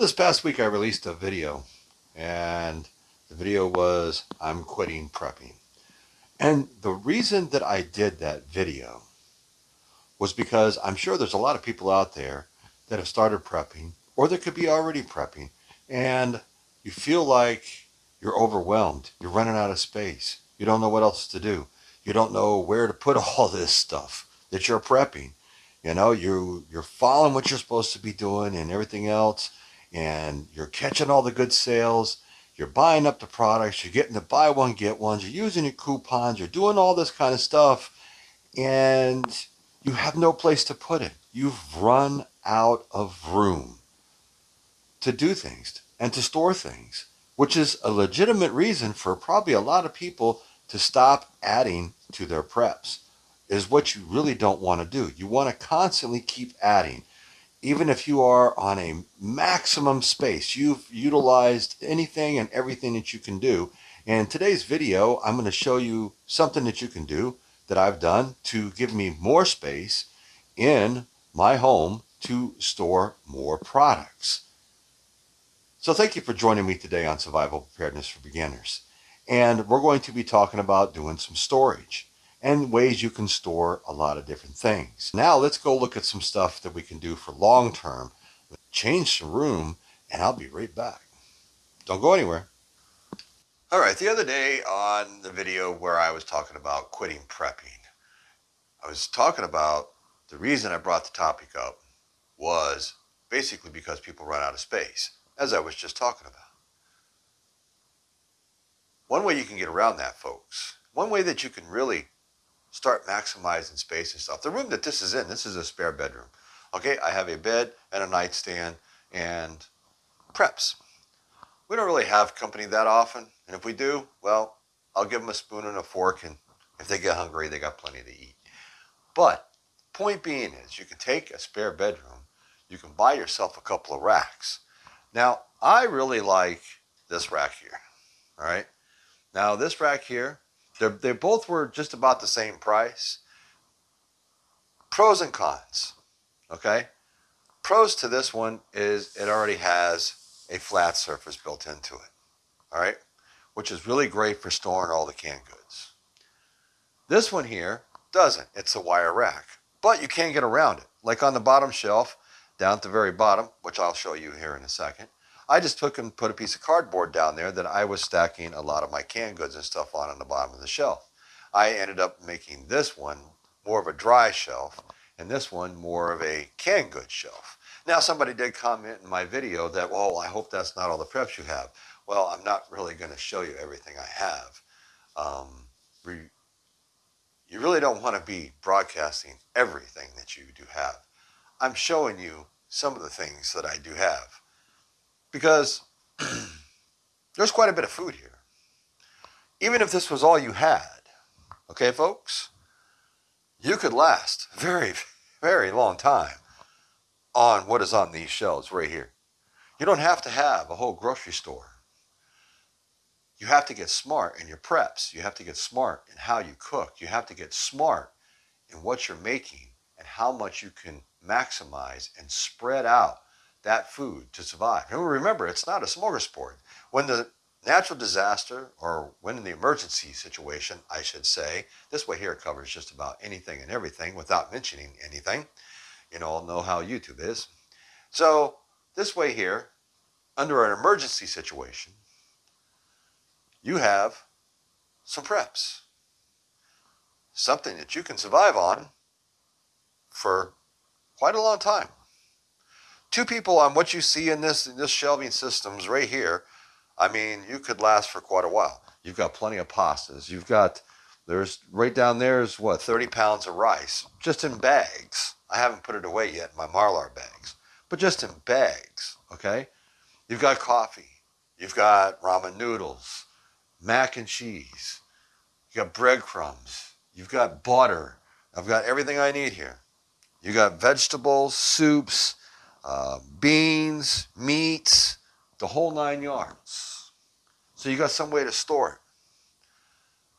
This past week I released a video and the video was I'm quitting prepping. And the reason that I did that video was because I'm sure there's a lot of people out there that have started prepping or that could be already prepping and you feel like you're overwhelmed. You're running out of space. You don't know what else to do. You don't know where to put all this stuff that you're prepping. You know, you you're following what you're supposed to be doing and everything else, and you're catching all the good sales. You're buying up the products. You're getting the buy one get ones. You're using your coupons. You're doing all this kind of stuff, and you have no place to put it. You've run out of room to do things and to store things, which is a legitimate reason for probably a lot of people to stop adding to their preps is what you really don't want to do. You want to constantly keep adding. Even if you are on a maximum space, you've utilized anything and everything that you can do. And today's video, I'm going to show you something that you can do that I've done to give me more space in my home to store more products. So thank you for joining me today on Survival Preparedness for Beginners. And we're going to be talking about doing some storage and ways you can store a lot of different things. Now let's go look at some stuff that we can do for long term. Change some room and I'll be right back. Don't go anywhere. All right, the other day on the video where I was talking about quitting prepping, I was talking about the reason I brought the topic up was basically because people run out of space, as I was just talking about. One way you can get around that, folks, one way that you can really start maximizing space and stuff. The room that this is in, this is a spare bedroom. Okay, I have a bed and a nightstand and preps. We don't really have company that often. And if we do, well, I'll give them a spoon and a fork. And if they get hungry, they got plenty to eat. But point being is you can take a spare bedroom. You can buy yourself a couple of racks. Now, I really like this rack here. All right. Now this rack here, they both were just about the same price. Pros and cons, okay? Pros to this one is it already has a flat surface built into it, all right? Which is really great for storing all the canned goods. This one here doesn't. It's a wire rack, but you can't get around it. Like on the bottom shelf, down at the very bottom, which I'll show you here in a second, I just took and put a piece of cardboard down there that I was stacking a lot of my canned goods and stuff on on the bottom of the shelf. I ended up making this one more of a dry shelf and this one more of a canned goods shelf. Now somebody did comment in my video that, well, I hope that's not all the preps you have. Well, I'm not really going to show you everything I have. Um, you really don't want to be broadcasting everything that you do have. I'm showing you some of the things that I do have because there's quite a bit of food here. Even if this was all you had, okay, folks, you could last a very, very long time on what is on these shelves right here. You don't have to have a whole grocery store. You have to get smart in your preps. You have to get smart in how you cook. You have to get smart in what you're making and how much you can maximize and spread out that food to survive. And remember, it's not a smorgasbord. When the natural disaster, or when in the emergency situation, I should say, this way here covers just about anything and everything without mentioning anything. You all know how YouTube is. So this way here, under an emergency situation, you have some preps. Something that you can survive on for quite a long time two people on what you see in this in this shelving systems right here, I mean, you could last for quite a while. You've got plenty of pastas. You've got there's right down there is what 30 pounds of rice just in bags. I haven't put it away yet in my Mylar bags, but just in bags. Okay, you've got coffee. You've got ramen noodles, mac and cheese. You got breadcrumbs. You've got butter. I've got everything I need here. You got vegetables, soups, uh, beans, meats, the whole nine yards. So you got some way to store it.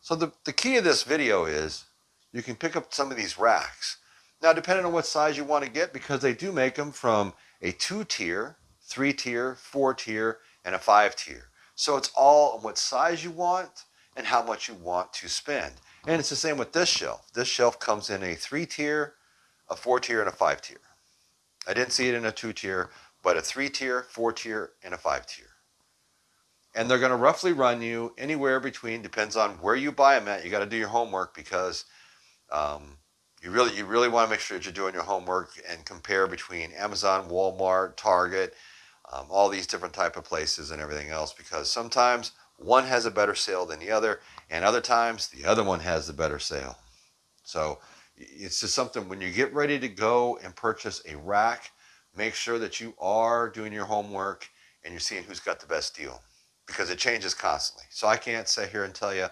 So the, the key of this video is you can pick up some of these racks. Now, depending on what size you want to get, because they do make them from a two-tier, three tier, four tier, and a five tier. So it's all on what size you want and how much you want to spend. And it's the same with this shelf. This shelf comes in a three tier, a four tier, and a five tier. I didn't see it in a two tier, but a three tier, four tier, and a five tier. And they're going to roughly run you anywhere between, depends on where you buy them at. You got to do your homework because um, you really you really want to make sure that you're doing your homework and compare between Amazon, Walmart, Target, um, all these different type of places and everything else because sometimes one has a better sale than the other and other times the other one has the better sale. So it's just something when you get ready to go and purchase a rack, make sure that you are doing your homework and you're seeing who's got the best deal because it changes constantly. So I can't sit here and tell you,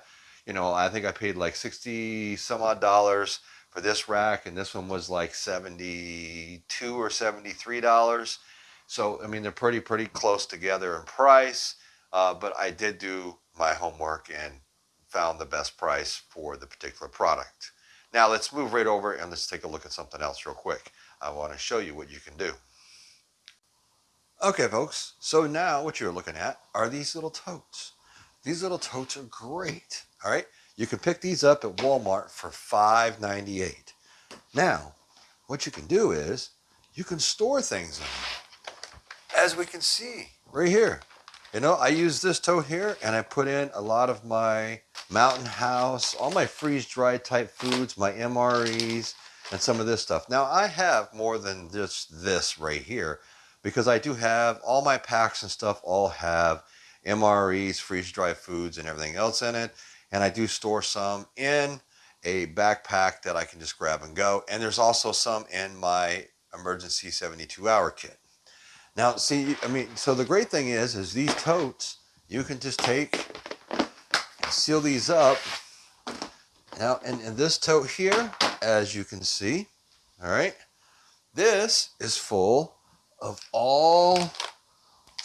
you know, I think I paid like 60 some odd dollars for this rack and this one was like 72 or 73 dollars. So, I mean, they're pretty, pretty close together in price, uh, but I did do my homework and found the best price for the particular product. Now let's move right over and let's take a look at something else real quick. I want to show you what you can do. Okay, folks, so now what you're looking at are these little totes. These little totes are great, all right? You can pick these up at Walmart for $5.98. Now, what you can do is you can store things in them. As we can see right here. You know, I use this tote here and I put in a lot of my Mountain House, all my freeze-dried type foods, my MREs, and some of this stuff. Now, I have more than just this right here because I do have all my packs and stuff all have MREs, freeze-dried foods, and everything else in it. And I do store some in a backpack that I can just grab and go. And there's also some in my emergency 72 hour kit. Now, see, I mean, so the great thing is, is these totes, you can just take seal these up. Now, and, in this tote here, as you can see, all right, this is full of all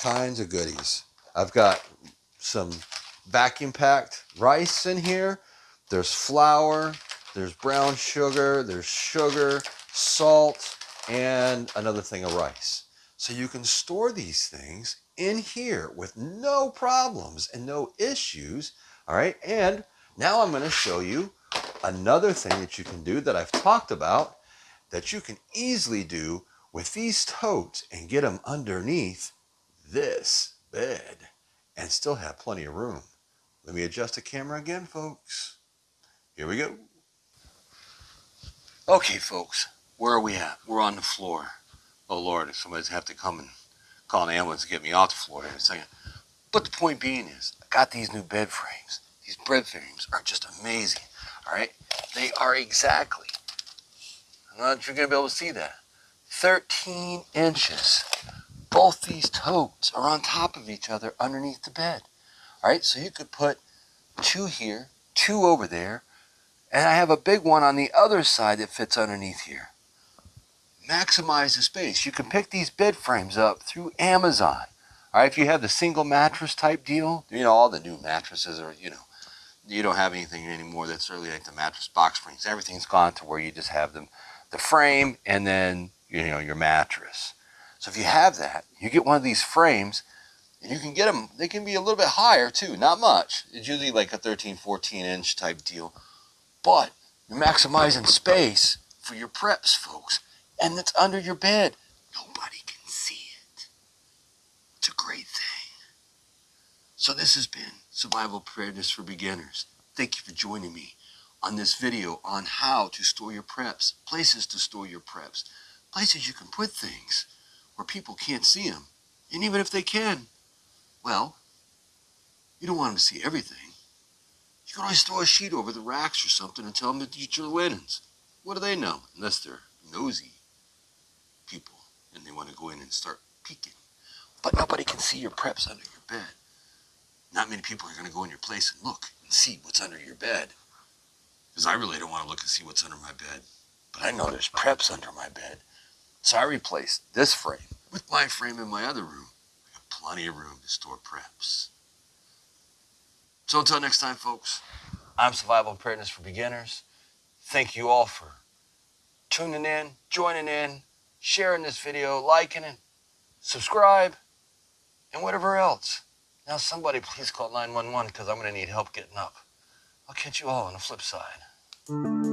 kinds of goodies. I've got some vacuum packed rice in here. There's flour, there's brown sugar, there's sugar, salt, and another thing of rice. So you can store these things in here with no problems and no issues all right, and now I'm going to show you another thing that you can do that I've talked about that you can easily do with these totes and get them underneath this bed and still have plenty of room. Let me adjust the camera again, folks. Here we go. Okay, folks, where are we at? We're on the floor. Oh, Lord, if somebody's have to come and call an ambulance to get me off the floor in a second. But the point being is, I got these new bed frames. These bed frames are just amazing. All right, they are exactly. I'm not sure you're gonna be able to see that. 13 inches. Both these totes are on top of each other underneath the bed. All right, so you could put two here, two over there, and I have a big one on the other side that fits underneath here. Maximize the space. You can pick these bed frames up through Amazon. All right, if you have the single mattress type deal, you know, all the new mattresses are, you know, you don't have anything anymore that's really like the mattress box springs. Everything's gone to where you just have them, the frame and then, you know, your mattress. So if you have that, you get one of these frames and you can get them, they can be a little bit higher too, not much. It's usually like a 13, 14 inch type deal, but you're maximizing space for your preps, folks. And it's under your bed. Nobody can see it. It's a great thing. So this has been Survival Preparedness for Beginners. Thank you for joining me on this video on how to store your preps, places to store your preps, places you can put things where people can't see them. And even if they can, well, you don't want them to see everything. You can always throw a sheet over the racks or something and tell them to eat your linens. What do they know? Unless they're nosy and they want to go in and start peeking. But nobody can see your preps under your bed. Not many people are going to go in your place and look and see what's under your bed. Because I really don't want to look and see what's under my bed. But I know there's preps under my bed. So I replaced this frame with my frame in my other room. I got plenty of room to store preps. So until next time, folks, I'm Survival Preparedness for Beginners. Thank you all for tuning in, joining in, sharing this video, liking it, subscribe, and whatever else. Now, somebody please call 911 because I'm going to need help getting up. I'll catch you all on the flip side.